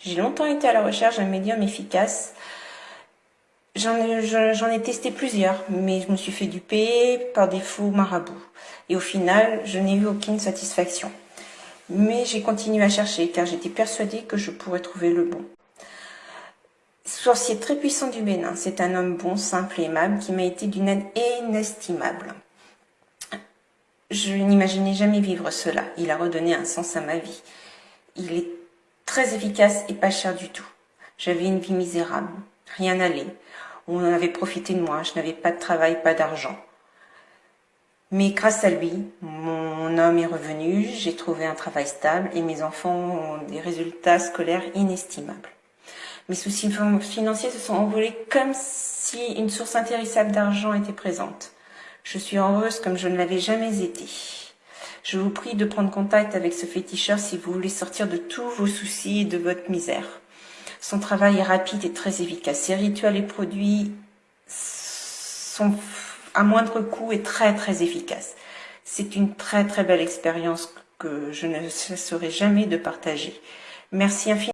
J'ai longtemps été à la recherche d'un médium efficace. J'en ai, testé plusieurs, mais je me suis fait duper par des faux marabouts. Et au final, je n'ai eu aucune satisfaction. Mais j'ai continué à chercher, car j'étais persuadée que je pourrais trouver le bon. Sorcier très puissant du Bénin, c'est un homme bon, simple et aimable qui m'a été d'une aide inestimable. Je n'imaginais jamais vivre cela. Il a redonné un sens à ma vie. Il est très efficace et pas cher du tout. J'avais une vie misérable. Rien n'allait. On en avait profité de moi. Je n'avais pas de travail, pas d'argent. Mais grâce à lui, mon homme est revenu, j'ai trouvé un travail stable et mes enfants ont des résultats scolaires inestimables. Mes soucis financiers se sont envolés comme si une source intéressable d'argent était présente. Je suis heureuse comme je ne l'avais jamais été. Je vous prie de prendre contact avec ce féticheur si vous voulez sortir de tous vos soucis et de votre misère. Son travail est rapide et très efficace. Ses rituels et produits sont à moindre coût et très très efficaces. C'est une très très belle expérience que je ne cesserai jamais de partager. Merci infiniment.